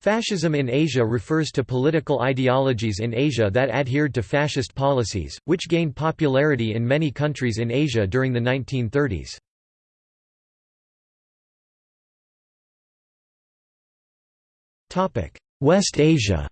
Fascism in Asia refers to political ideologies in Asia that adhered to fascist policies, which gained popularity in many countries in Asia during the 1930s. West Asia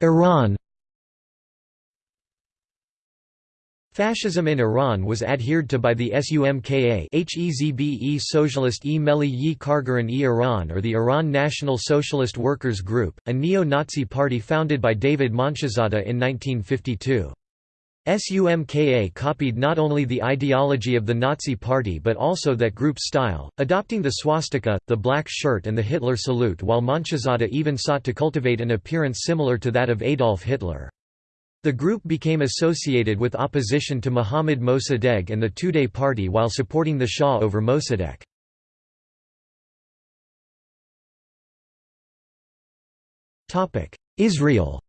Iran Fascism in Iran was adhered to by the SUMKA Hezbe Socialist e Melli yi Kargaran e Iran or the Iran National Socialist Workers Group, a neo-Nazi party founded by David Monshizadeh in 1952. SUMKA copied not only the ideology of the Nazi Party but also that group's style, adopting the swastika, the black shirt and the Hitler salute while Monshizadeh even sought to cultivate an appearance similar to that of Adolf Hitler. The group became associated with opposition to Mohammad Mossadegh and the Tudeh party while supporting the Shah over Mossadegh. Israel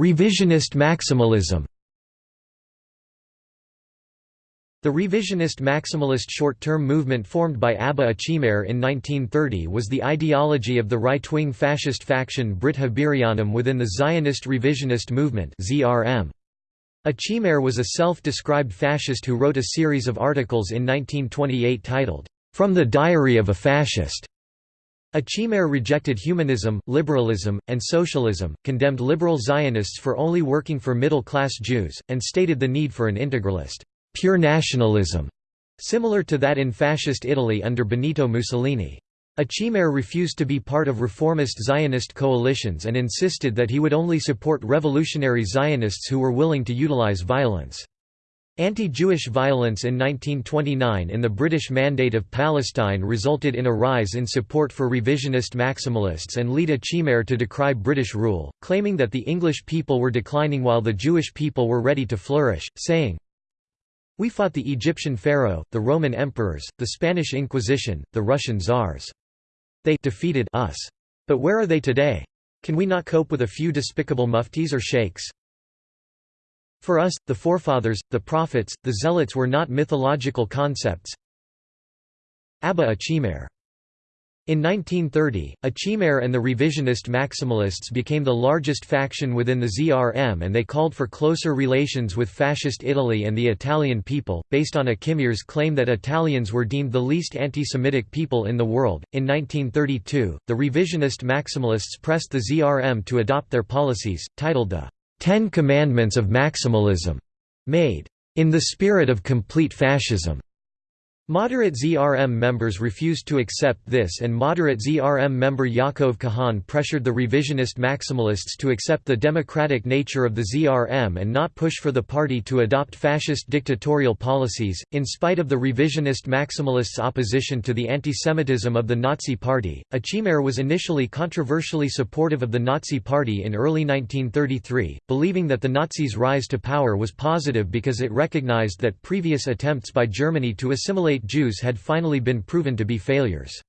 Revisionist maximalism The revisionist maximalist short-term movement formed by Abba Achimeir in 1930 was the ideology of the right-wing fascist faction Brit HaBirionim within the Zionist revisionist movement ZRM. Achimeir was a self-described fascist who wrote a series of articles in 1928 titled, "'From the Diary of a Fascist' Achimeir rejected humanism, liberalism, and socialism, condemned liberal Zionists for only working for middle-class Jews, and stated the need for an integralist pure nationalism, similar to that in fascist Italy under Benito Mussolini. Achimeir refused to be part of reformist Zionist coalitions and insisted that he would only support revolutionary Zionists who were willing to utilize violence. Anti-Jewish violence in 1929 in the British Mandate of Palestine resulted in a rise in support for revisionist maximalists and lead Achimeir to decry British rule, claiming that the English people were declining while the Jewish people were ready to flourish, saying, we fought the Egyptian pharaoh, the Roman emperors, the Spanish Inquisition, the Russian czars. They defeated us. But where are they today? Can we not cope with a few despicable muftis or sheikhs? For us, the forefathers, the prophets, the zealots were not mythological concepts. Abba Achimeir in 1930, Achimeir and the revisionist maximalists became the largest faction within the ZRM and they called for closer relations with fascist Italy and the Italian people, based on Achimeir's claim that Italians were deemed the least anti-Semitic people in the world. In 1932, the revisionist maximalists pressed the ZRM to adopt their policies, titled the Ten Commandments of Maximalism, made in the spirit of complete fascism. Moderate ZRM members refused to accept this and moderate ZRM member Yaakov Kahan pressured the revisionist maximalists to accept the democratic nature of the ZRM and not push for the party to adopt fascist dictatorial policies. In spite of the revisionist maximalists' opposition to the antisemitism of the Nazi Party, Achimeir was initially controversially supportive of the Nazi Party in early 1933, believing that the Nazis' rise to power was positive because it recognized that previous attempts by Germany to assimilate Jews had finally been proven to be failures.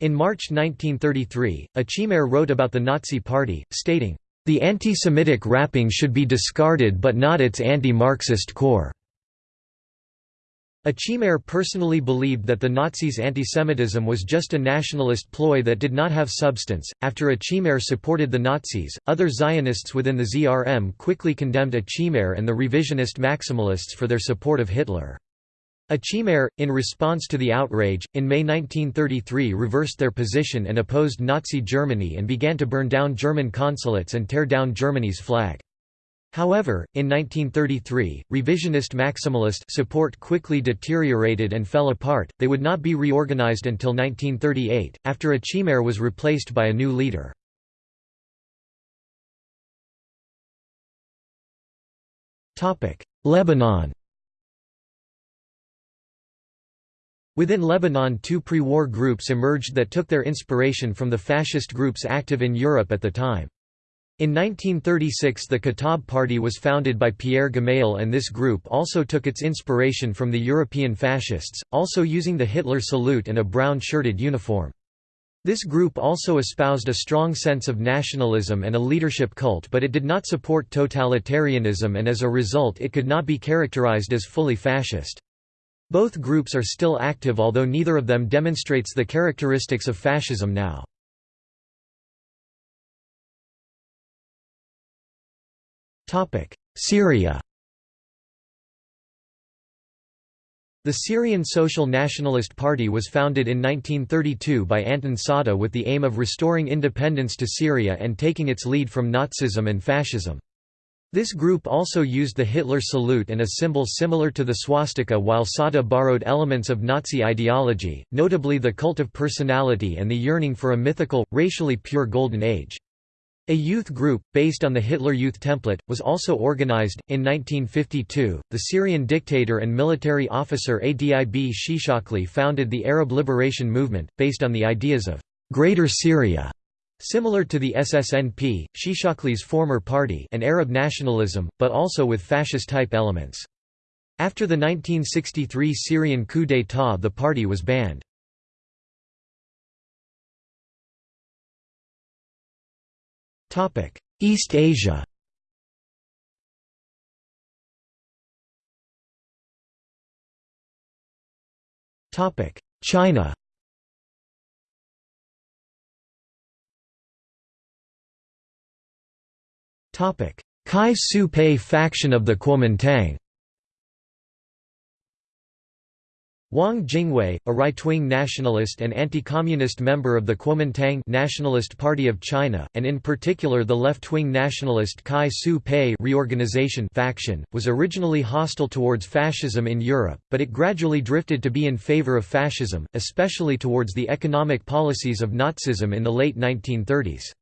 In March 1933, Achimeir wrote about the Nazi Party, stating, "...the anti-Semitic wrapping should be discarded but not its anti-Marxist core." Achimeir personally believed that the Nazis' antisemitism was just a nationalist ploy that did not have substance. After Achimeir supported the Nazis, other Zionists within the ZRM quickly condemned Achimeir and the revisionist maximalists for their support of Hitler. Achimeir, in response to the outrage, in May 1933 reversed their position and opposed Nazi Germany and began to burn down German consulates and tear down Germany's flag. However, in 1933, revisionist maximalist support quickly deteriorated and fell apart, they would not be reorganized until 1938, after Achimeir was replaced by a new leader. Lebanon Within Lebanon two pre-war groups emerged that took their inspiration from the fascist groups active in Europe at the time. In 1936 the Kataib Party was founded by Pierre Gemayel and this group also took its inspiration from the European fascists, also using the Hitler salute and a brown shirted uniform. This group also espoused a strong sense of nationalism and a leadership cult but it did not support totalitarianism and as a result it could not be characterized as fully fascist. Both groups are still active although neither of them demonstrates the characteristics of fascism now. Syria The Syrian Social Nationalist Party was founded in 1932 by Anton Saada with the aim of restoring independence to Syria and taking its lead from Nazism and fascism. This group also used the Hitler salute and a symbol similar to the swastika while Sada borrowed elements of Nazi ideology, notably the cult of personality and the yearning for a mythical, racially pure Golden Age. A youth group, based on the Hitler Youth template, was also organized. In 1952, the Syrian dictator and military officer Adib Shishakli founded the Arab Liberation Movement, based on the ideas of Greater Syria. Similar to the SSNP, Shishakli's former party and Arab nationalism, but also with fascist-type elements. After the 1963 Syrian coup d'état the party was banned. East Asia China Gaizupai faction of the Kuomintang Wang Jingwei, a right-wing nationalist and anti-communist member of the Kuomintang Nationalist Party of China, and in particular the left-wing nationalist Gaizupai reorganization faction, was originally hostile towards fascism in Europe, but it gradually drifted to be in favor of fascism, especially towards the economic policies of Nazism in the late 1930s.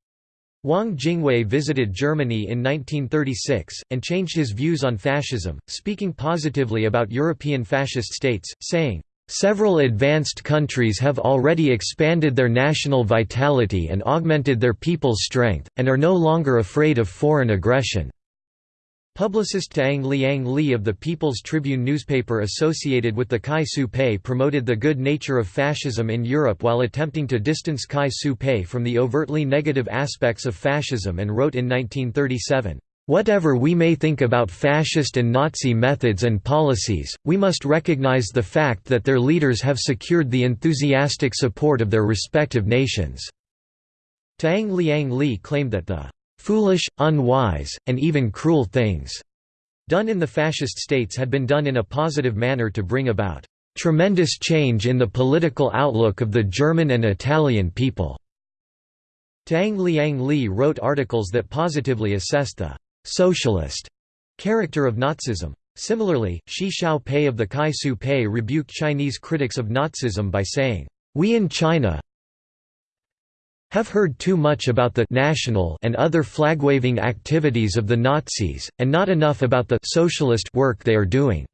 Wang Jingwei visited Germany in 1936, and changed his views on fascism, speaking positively about European fascist states, saying, "...several advanced countries have already expanded their national vitality and augmented their people's strength, and are no longer afraid of foreign aggression." Publicist Tang Liang Li of the People's Tribune newspaper associated with the Gaizupai promoted the good nature of fascism in Europe while attempting to distance Gaizupai from the overtly negative aspects of fascism and wrote in 1937, Whatever we may think about fascist and Nazi methods and policies, we must recognize the fact that their leaders have secured the enthusiastic support of their respective nations." Tang Liang Li claimed that the foolish, unwise, and even cruel things done in the fascist states had been done in a positive manner to bring about tremendous change in the political outlook of the German and Italian people. Tang Liang Li wrote articles that positively assessed the socialist character of Nazism. Similarly, Shi Xiao Pei of the Gaizupai rebuked Chinese critics of Nazism by saying, "We in China, have heard too much about the national and other flag-waving activities of the Nazis, and not enough about the socialist work they are doing."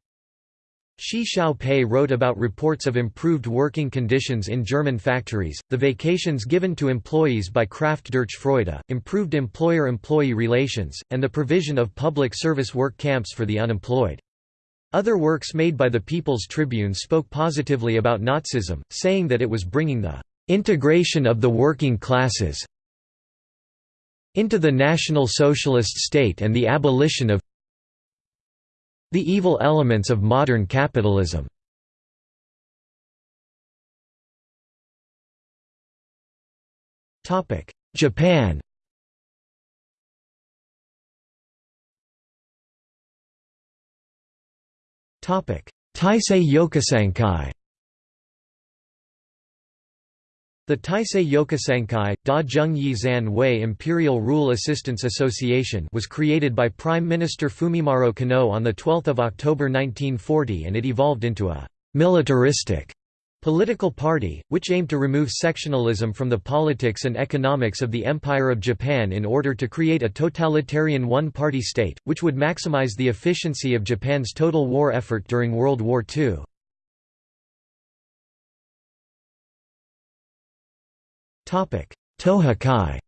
Shi Xiaopei wrote about reports of improved working conditions in German factories, the vacations given to employees by Kraft durch Freude, improved employer-employee relations, and the provision of public service work camps for the unemployed. Other works made by the People's Tribune spoke positively about Nazism, saying that it was bringing the integration of the working classes into the National Socialist state and the abolition of the evil elements of modern capitalism. Japan Taisei Yokusankai The Taisei Yokusankai, Da Zheng Yi Zan Wei Imperial Rule Assistance Association was created by Prime Minister Fumimaro Konoe on 12 October 1940 and it evolved into a «militaristic» political party, which aimed to remove sectionalism from the politics and economics of the Empire of Japan in order to create a totalitarian one-party state, which would maximize the efficiency of Japan's total war effort during World War II. Tohokai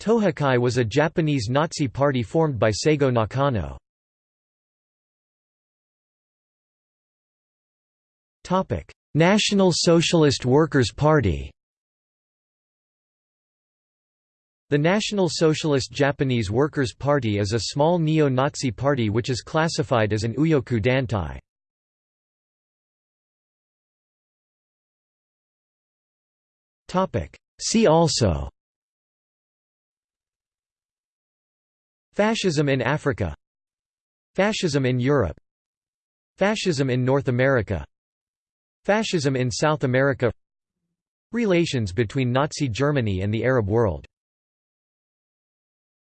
Tohokai was a Japanese Nazi party formed by Seigo Nakano. National Socialist Workers' Party The National Socialist Japanese Workers' Party is a small neo-Nazi party which is classified as an Uyoku Dantai. See also. Fascism in Africa. Fascism in Europe. Fascism in North America. Fascism in South America. Relations between Nazi Germany and the Arab world